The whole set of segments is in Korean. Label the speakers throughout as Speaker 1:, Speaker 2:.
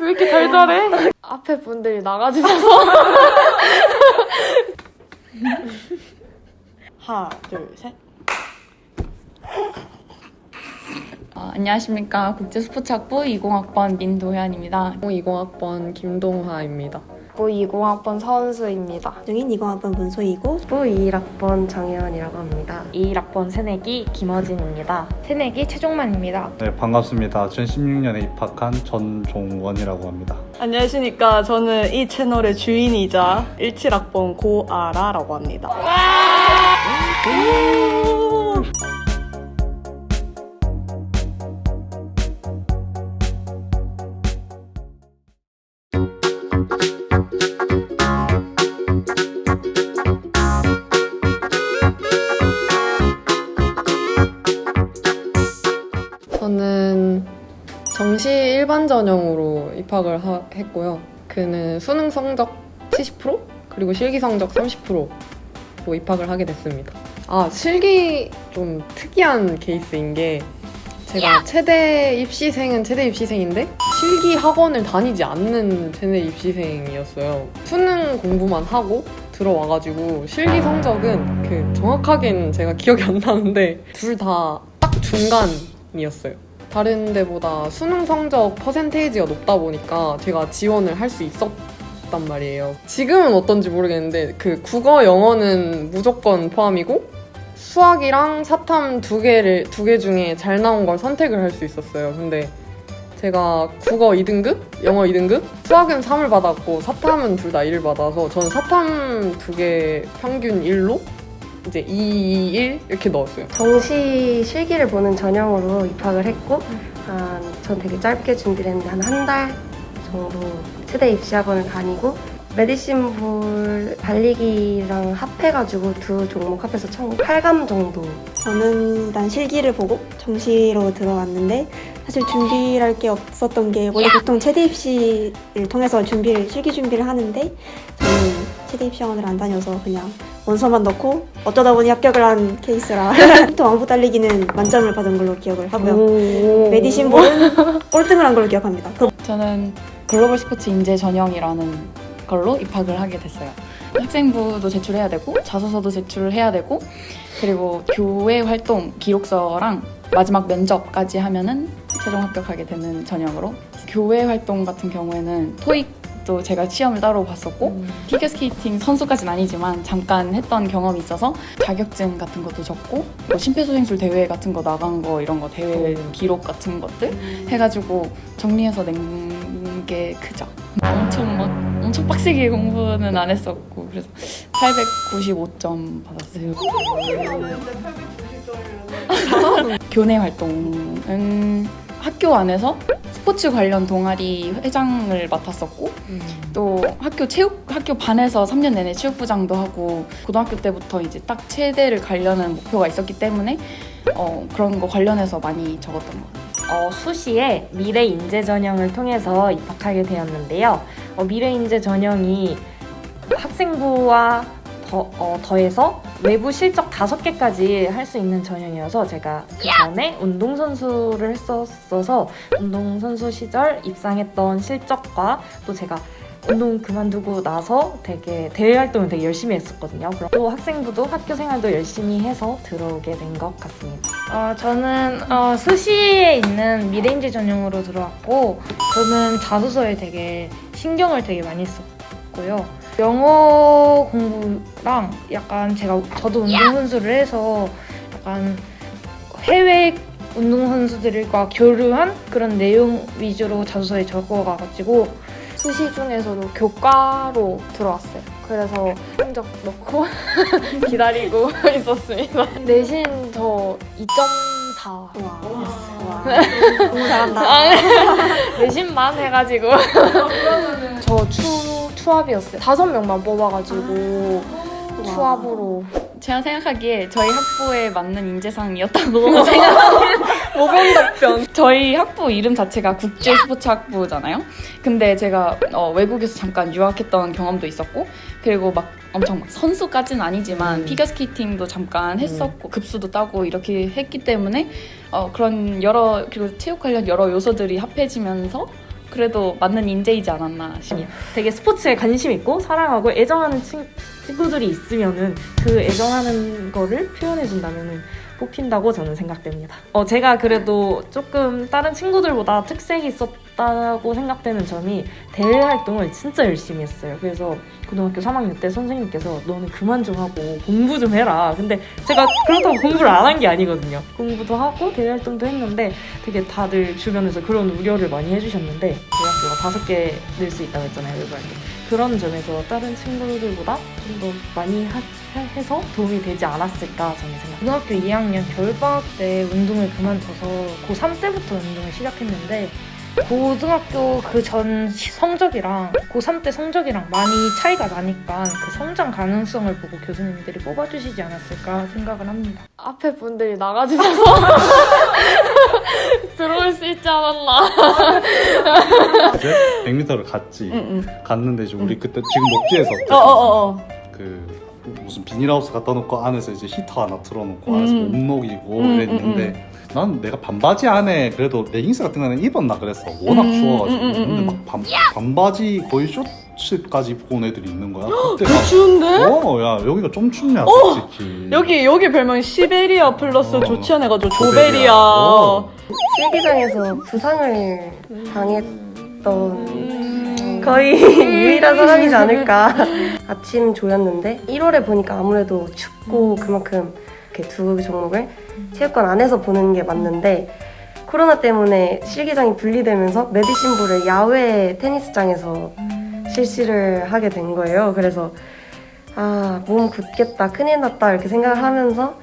Speaker 1: 왜 이렇게 달달해? 앞에 분들이 나가주셔서
Speaker 2: 하나, 둘, 셋.
Speaker 3: 어, 안녕하십니까 국제스포츠학부 20학번 민도현입니다.
Speaker 1: 20학번 김동화입니다. 20학번 서은수입니다.
Speaker 4: 중인 20학번 문소이고
Speaker 5: 부 21학번 정혜원이라고 합니다.
Speaker 6: 21학번 새내기 김어진입니다.
Speaker 7: 새내기 최종만입니다.
Speaker 8: 네, 반갑습니다. 2016년에 입학한 전종원이라고 합니다.
Speaker 2: 안녕하십니까. 저는 이 채널의 주인이자 17학번 고아라라고 합니다.
Speaker 1: 전형으로 입학을 하- 했고요. 그는 수능 성적 70% 그리고 실기 성적 30%로 입학을 하게 됐습니다. 아 실기 좀 특이한 케이스인 게 제가 최대 입시생은 최대 입시생인데 실기 학원을 다니지 않는 최대 입시생이었어요. 수능 공부만 하고 들어와가지고 실기 성적은 그 정확하게는 제가 기억이 안 나는데 둘 다 딱 중간이었어요. 다른 데보다 수능 성적 퍼센테이지가 높다 보니까 제가 지원을 할 수 있었단 말이에요. 지금은 어떤지 모르겠는데 그 국어 영어는 무조건 포함이고 수학이랑 사탐 두 개를 두 개 중에 잘 나온 걸 선택을 할 수 있었어요. 근데 제가 국어 2등급, 영어 2등급, 수학은 3을 받았고 사탐은 둘 다 1을 받아서 저는 사탐 두 개 평균 1로 이제 2, 1 이렇게 넣었어요.
Speaker 5: 정시 실기를 보는 전형으로 입학을 했고 한, 전 되게 짧게 준비를 했는데 한 한 달 정도 최대 입시학원을 다니고 메디신 볼 달리기랑 합해가지고 두 종목 합해서 총 8감 정도
Speaker 4: 저는 일단 실기를 보고 정시로 들어왔는데 사실 준비할 게 없었던 게 원래 보통 최대 입시를 통해서 준비를 실기 준비를 하는데 저는 최대 입시 학원을 안 다녀서 그냥 원서만 넣고 어쩌다 보니 합격을 한 케이스라 또 왕복 달리기는 만점을 받은 걸로 기억을 하고요. 메디신 볼은 꼴등을 한 걸로 기억합니다. 그
Speaker 3: 저는 글로벌 스포츠 인재 전형이라는 걸로 입학을 하게 됐어요. 학생부도 제출해야 되고 자소서도 제출을 해야 되고 그리고 교회 활동 기록서랑 마지막 면접까지 하면은 최종 합격하게 되는 전형으로 교회 활동 같은 경우에는 토익 도 제가 시험을 따로 봤었고 피겨스케이팅 선수까지는 아니지만 잠깐 했던 경험이 있어서 자격증 같은 것도 적고 뭐 심폐소생술 대회 같은 거 나간 거 이런 거 대회 기록 같은 것들 해가지고 정리해서 낸 게 크죠. 엄청 막 엄청 빡세게 공부는 안 했었고 그래서 895점 받았어요. 교내 활동은 학교 안에서 스포츠 관련 동아리 회장을 맡았었고 또 학교 체육 학교 반에서 3년 내내 체육부장도 하고 고등학교 때부터 이제 딱 체대를 가려는 목표가 있었기 때문에 어, 그런 거 관련해서 많이 적었던 것 같아요.
Speaker 6: 어, 수시에 미래 인재 전형을 통해서 입학하게 되었는데요. 어, 미래 인재 전형이 학생부와 더, 어, 더해서 외부 실적 다섯 개까지 할 수 있는 전형이어서 제가 그 전에 운동선수를 했었어서 운동선수 시절 입상했던 실적과 또 제가 운동 그만두고 나서 되게 대외 활동을 되게 열심히 했었거든요. 그리고 또 학생부도 학교 생활도 열심히 해서 들어오게 된 것 같습니다.
Speaker 7: 어, 저는 어, 수시에 있는 미래인재 전형으로 들어왔고 저는 자소서에 되게 신경을 되게 많이 썼고요. 영어 공부 랑 약간 제가 저도 운동 선수를 해서 약간 해외 운동 선수들과 교류한 그런 내용 위주로 자소서에 적어가지고 수시 중에서도 교과로 들어왔어요. 그래서 성적 넣고 기다리고 있었습니다. 내신 저 2.4
Speaker 4: 와, 너무 잘한다.
Speaker 7: 내신만 해가지고 저 추, 추합이었어요. 다섯 명만 뽑아가지고 추합으로
Speaker 3: 제가 생각하기에 저희 학부에 맞는 인재상이었다고 생각합니다.
Speaker 1: 모범 답변.
Speaker 3: 저희 학부 이름 자체가 국제 스포츠 학부잖아요. 근데 제가 어, 외국에서 잠깐 유학했던 경험도 있었고, 그리고 막 엄청 막 선수까지는 아니지만
Speaker 1: 음.
Speaker 3: 피겨스케이팅도 잠깐 했었고 급수도 따고 이렇게 했기 때문에 어, 그런 여러 그리고 체육 관련 여러 요소들이 합해지면서 그래도 맞는 인재이지 않았나 싶어요.
Speaker 6: 되게 스포츠에 관심 있고 사랑하고 애정하는 친, 친구들이 있으면은 그 애정하는 거를 표현해 준다면은 뽑힌다고 저는 생각됩니다. 어 제가 그래도 조금 다른 친구들보다 특색이 있었다고 생각되는 점이 대외 활동을 진짜 열심히 했어요. 그래서 고등학교 3학년 때 선생님께서 너는 그만 좀 하고 공부 좀 해라. 근데 제가 그렇다고 공부를 안 한 게 아니거든요. 공부도 하고 대외 활동도 했는데 되게 다들 주변에서 그런 우려를 많이 해주셨는데 대학교가 다섯 개낼수 있다고 했잖아요. 외부 활동. 그런 점에서 다른 친구들보다 좀 더 많이 하- 해서 도움이 되지 않았을까 저는 생각합니다.
Speaker 7: 고등학교 2학년 겨울방학 때 운동을 그만둬서 고3 때부터 운동을 시작했는데 고등학교 그 전 성적이랑 고3 때 성적이랑 많이 차이가 나니까 그 성장 가능성을 보고 교수님들이 뽑아주시지 않았을까 생각을 합니다. 앞에 분들이 나가주셔서 들어올 수 있지 않았나.
Speaker 8: 이제 100m를 갔지.
Speaker 2: 응, 응.
Speaker 8: 갔는데 이제 우리 그때 지금 녹지에서
Speaker 2: 어, 어, 어, 어.
Speaker 8: 그 무슨 비닐하우스 갖다 놓고 안에서 이제 히터 하나 틀어놓고 안에서
Speaker 2: 음.
Speaker 8: 못 녹이고
Speaker 2: 음,
Speaker 8: 이랬는데 난 내가 반바지 안에 그래도 레깅스 같은 거는 입었나 그랬어 워낙
Speaker 2: 음,
Speaker 8: 추워가지고
Speaker 2: 음, 음,
Speaker 8: 근데
Speaker 2: 음.
Speaker 8: 막 반, 반바지 거의 쇼츠까지 입고 온 애들이 있는 거야 그때 막
Speaker 2: 추운데?
Speaker 8: 어야 여기가 좀 춥냐
Speaker 2: 어!
Speaker 8: 솔직히
Speaker 2: 여기 여기 별명이 시베리아 플러스
Speaker 8: 어.
Speaker 2: 좋지 않아가지고
Speaker 8: 조베리아.
Speaker 2: 조베리아.
Speaker 8: 어.
Speaker 5: 실기장에서 부상을 당했 던
Speaker 2: 음.
Speaker 5: 거의 유일한 사람이지 않을까. 아침 조였는데 1월에 보니까 아무래도 춥고 그만큼 이렇게 두 종목을 체육관 안에서 보는 게 맞는데 코로나 때문에 실기장이 분리되면서 메디신부를 야외 테니스장에서 실시를 하게 된 거예요. 그래서 아, 몸 굳겠다, 큰일 났다 이렇게 생각을 하면서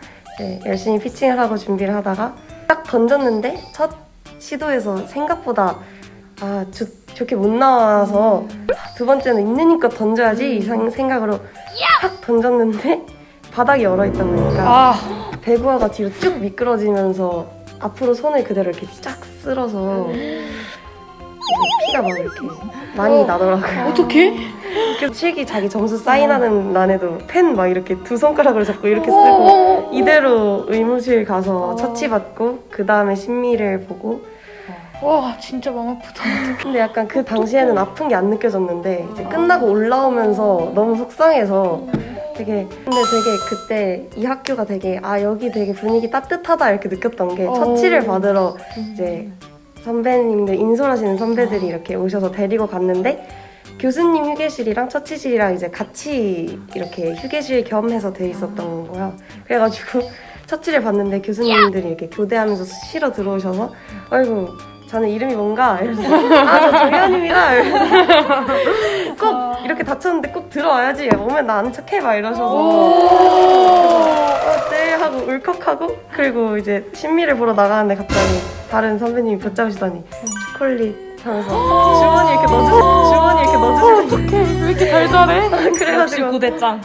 Speaker 5: 열심히 피칭을 하고 준비를 하다가 딱 던졌는데 첫 시도에서 생각보다 아, 좋, 좋게 못 나와서 두 번째는 있는 힘껏 던져야지 이 상- 생각으로 탁 던졌는데 바닥이 얼어있다 보니까
Speaker 7: 아,
Speaker 5: 배구화가 뒤로 쭉 미끄러지면서 앞으로 손을 그대로 이렇게 쫙 쓸어서 피가 막 이렇게 많이 나더라고요.
Speaker 2: 어떻게?
Speaker 5: 그 실기 자기 점수 사인하는 난에도 펜 막 이렇게 두 손가락으로 잡고 이렇게 쓰고 이대로 의무실 가서 처치받고 그 다음에 심리를 보고
Speaker 7: 와 진짜 마음 아프다.
Speaker 5: 근데 약간 그 당시에는 아픈 게 안 느껴졌는데 이제 끝나고 올라오면서 너무 속상해서 되게 근데 되게 그때 이 학교가 되게 아 여기 되게 분위기 따뜻하다 이렇게 느꼈던 게 처치를 받으러 이제 선배님들 인솔하시는 선배들이 이렇게 오셔서 데리고 갔는데 교수님 휴게실이랑 처치실이랑 이제 같이 이렇게 휴게실 겸해서 돼 있었던 거야. 그래가지고 처치를 봤는데 교수님들이 이렇게 교대하면서 실어 들어오셔서 아이고 자네 이름이 뭔가? 이러면서 아저. 이러면서 꼭 이렇게 다쳤는데 꼭 들어와야지 오면 나 아는 척 해봐 이러셔서 어, 네 하고 울컥하고 그리고 이제 신미를 보러 나가는데 갑자기 다른 선배님이 붙잡으시더니 초콜릿 하면서 주머니 이렇게 넣어주시 주머니 이렇게 넣어주시더니
Speaker 2: 왜 이렇게 달달해?
Speaker 6: 역시
Speaker 5: 그래가지고
Speaker 6: 구대장.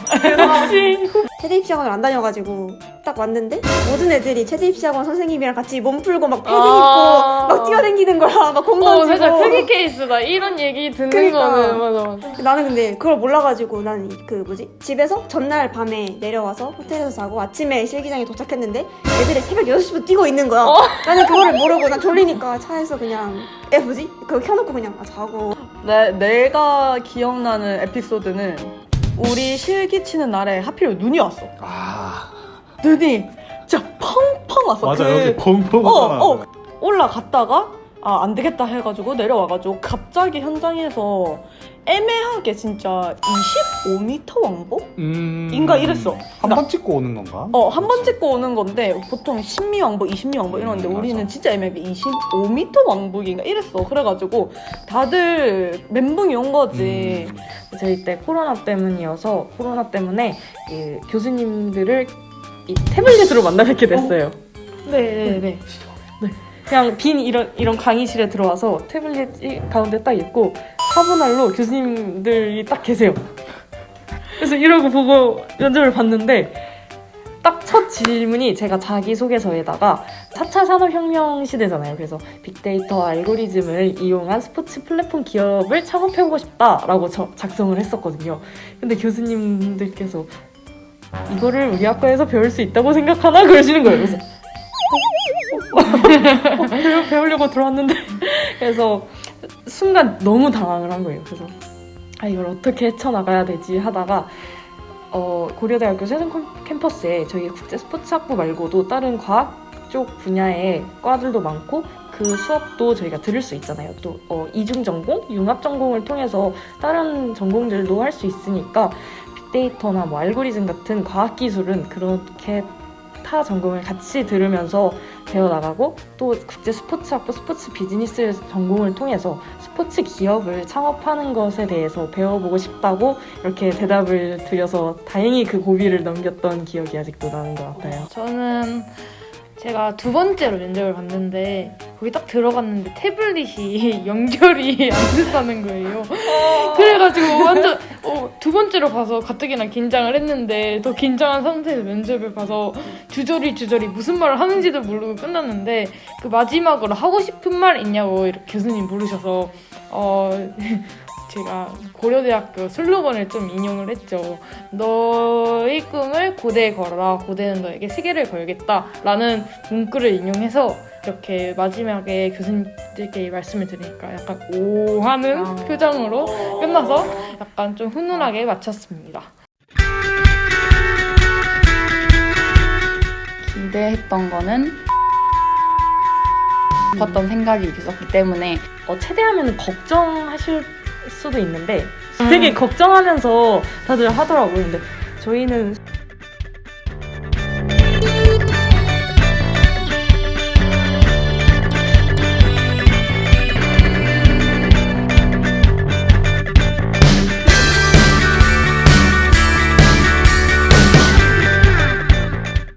Speaker 4: 체대 입시학원을 안 다녀가지고 딱 왔는데 모든 애들이 체대 입시학원 선생님이랑 같이 몸 풀고 막 패딩
Speaker 7: 아.
Speaker 4: 입고 막 뛰어다니는 거야 막공
Speaker 7: 어,
Speaker 4: 던지고
Speaker 7: 살짝 특이 케이스다. 이런 얘기 듣는
Speaker 4: 그러니까.
Speaker 7: 거는 맞아 맞아.
Speaker 4: 나는 근데 그걸 몰라가지고 난 그 뭐지 집에서 전날 밤에 내려와서 호텔에서 자고 아침에 실기장에 도착했는데 애들이 새벽 6시부터 뛰고 있는 거야 나는 그거를 모르고 난 졸리니까 차에서 그냥 애 뭐지? 그거 켜놓고 그냥 아, 자고
Speaker 2: 내, 내가 기억나는 에피소드는 우리 실기 치는 날에 하필 눈이 왔어.
Speaker 8: 아
Speaker 2: 눈이 진짜 펑펑 왔어.
Speaker 8: 맞아
Speaker 2: 그-
Speaker 8: 여기 펑펑
Speaker 2: 어, 어. 올라갔다가 아, 안 되겠다 해가지고 내려와가지고 갑자기 현장에서 애매하게 진짜 25m 왕복?
Speaker 8: 음...
Speaker 2: 인가 이랬어.
Speaker 8: 한번 찍고 오는 건가?
Speaker 2: 어, 한 번 찍고 오는 건데 보통 10미 왕복, 20미 왕복 이러는데
Speaker 8: 음,
Speaker 2: 우리는
Speaker 8: 맞아.
Speaker 2: 진짜 애매하게 25m 왕복인가 이랬어. 그래가지고 다들 멘붕이 온 거지.
Speaker 8: 음.
Speaker 6: 저희 때 코로나 때문이어서 코로나 때문에 이 교수님들을 이 태블릿으로 만나 뵙게 됐어요.
Speaker 2: 네네 네.
Speaker 6: 네. 그냥 빈 이런 이런 강의실에 들어와서 태블릿 이 가운데 딱 있고 사분할로 교수님들이 딱 계세요. 그래서 이러고 보고 면접을 봤는데 딱 첫 질문이 제가 자기소개서에다가 4차 산업혁명 시대잖아요. 그래서 빅데이터와 알고리즘을 이용한 스포츠 플랫폼 기업을 창업해보고 싶다라고 저- 작성을 했었거든요. 근데 교수님들께서 이거를 우리 학과에서 배울 수 있다고 생각하나? 그러시는 거예요. 그래서 어, 배우, 배우려고 들어왔는데 그래서 순간 너무 당황을 한 거예요. 그래서 아 이걸 어떻게 헤쳐나가야 되지 하다가 어, 고려대학교 세종 캠- 캠퍼스에 저희 국제 스포츠학부 말고도 다른 과학 쪽 분야의 과들도 많고 그 수업도 저희가 들을 수 있잖아요. 또 어, 이중 전공, 융합 전공을 통해서 다른 전공들도 할 수 있으니까 빅데이터나 뭐 알고리즘 같은 과학 기술은 그렇게 타 전공을 같이 들으면서 배워나가고 또 국제 스포츠학부 스포츠 비즈니스 전공을 통해서 스포츠 기업을 창업하는 것에 대해서 배워보고 싶다고 이렇게 대답을 드려서 다행히 그 고비를 넘겼던 기억이 아직도 나는 것 같아요.
Speaker 7: 저는 제가 두 번째로 면접을 봤는데 거기 딱 들어갔는데 태블릿이 연결이 안 된다는 거예요. 그래가지고 완전 어, 두 번째로 봐서 가뜩이나 긴장을 했는데 더 긴장한 상태에서 면접을 봐서 주저리 주저리 무슨 말을 하는지도 모르고 끝났는데 그 마지막으로 하고 싶은 말 있냐고 이렇게 교수님 물으셔서 어 제가 고려대학교 슬로건을 좀 인용을 했죠. 너의 꿈을 고대에 걸어라. 고대는 너에게 세계를 걸겠다 라는 문구를 인용해서 이렇게 마지막에 교수님들께 이 말씀을 드리니까 약간 오 하는
Speaker 3: 아.
Speaker 7: 표정으로 끝나서 약간 좀 훈훈하게 마쳤습니다.
Speaker 3: 기대했던 거는 싶었던 생각이 있었기 때문에
Speaker 6: 어, 체대하면 걱정하실 수도 있는데 되게 걱정하면서 다들 하더라고요. 근데 저희는